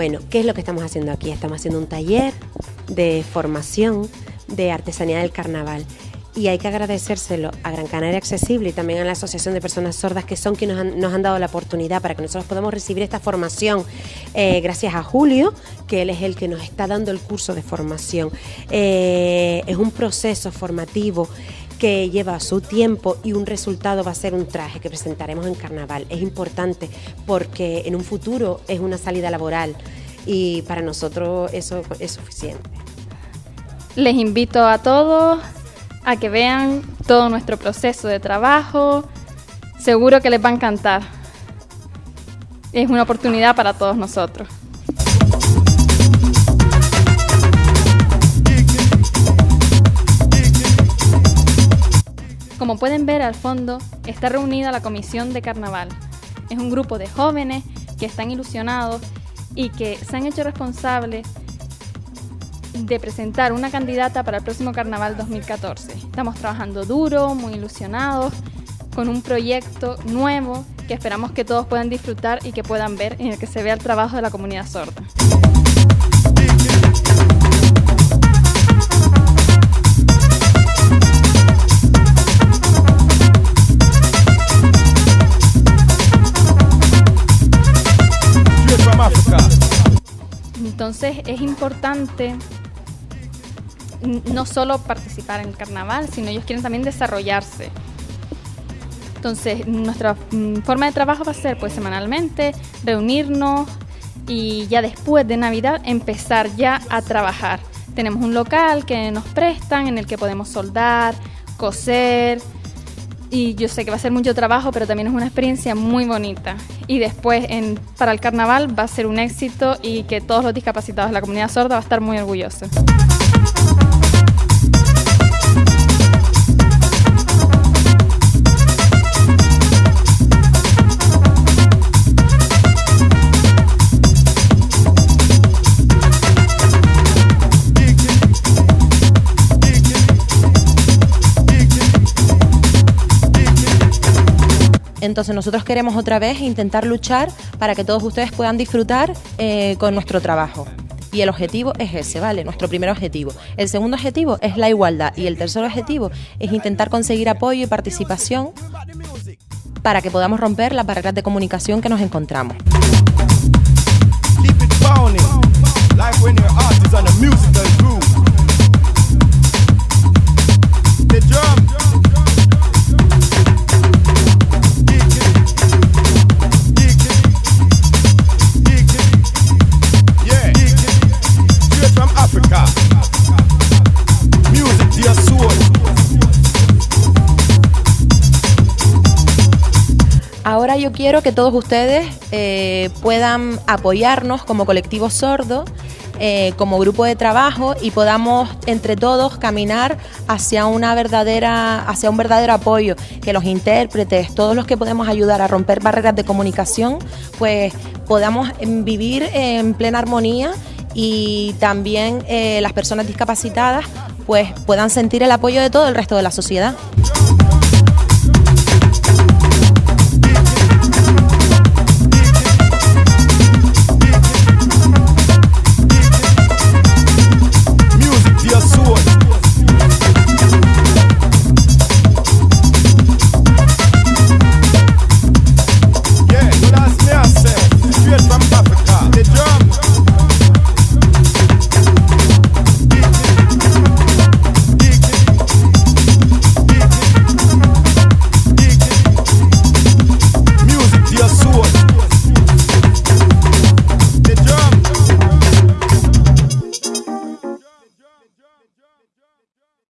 ¿Qué es lo que estamos haciendo aquí? Estamos haciendo un taller de formación de artesanía del carnaval y hay que agradecérselo a Gran Canaria Accesible y también a la Asociación de Personas Sordas que son quienes nos han, dado la oportunidad para que nosotros podamos recibir esta formación eh, gracias a Julio, que él es el que nos está dando el curso de formación. Eh, es un proceso formativo que lleva su tiempo y un resultado va a ser un traje que presentaremos en carnaval. Es importante porque en un futuro es una salida laboral y para nosotros eso es suficiente. Les invito a todos a que vean todo nuestro proceso de trabajo. Seguro que les va a encantar. Es una oportunidad para todos nosotros. Como pueden ver al fondo, está reunida la Comisión de Carnaval. Es un grupo de jóvenes que están ilusionados y que se han hecho responsables de presentar una candidata para el próximo Carnaval 2014. Estamos trabajando duro, muy ilusionados, con un proyecto nuevo que esperamos que todos puedan disfrutar y que puedan ver en el que se vea el trabajo de la comunidad sorda. Entonces es importante no solo participar en el carnaval, sino ellos quieren también desarrollarse. Entonces, nuestra mm, forma de trabajo va a ser pues semanalmente reunirnos y ya después de Navidad empezar ya a trabajar. Tenemos un local que nos prestan en el que podemos soldar, coser y yo sé que va a ser mucho trabajo, pero también es una experiencia muy bonita. Y después en, para el carnaval va a ser un éxito y que todos los discapacitados de la comunidad sorda va a estar muy orgullosos. Entonces nosotros queremos otra vez intentar luchar para que todos ustedes puedan disfrutar eh, con nuestro trabajo. Y el objetivo es ese, ¿vale? Nuestro primer objetivo. El segundo objetivo es la igualdad. Y el tercer objetivo es intentar conseguir apoyo y participación para que podamos romper las barreras de comunicación que nos encontramos. Ahora yo quiero que todos ustedes eh, puedan apoyarnos como colectivo sordo, eh, como grupo de trabajo y podamos entre todos caminar hacia una verdadera, hacia un verdadero apoyo, que los intérpretes, todos los que podemos ayudar a romper barreras de comunicación, pues podamos vivir en plena armonía y también eh, las personas discapacitadas pues puedan sentir el apoyo de todo el resto de la sociedad.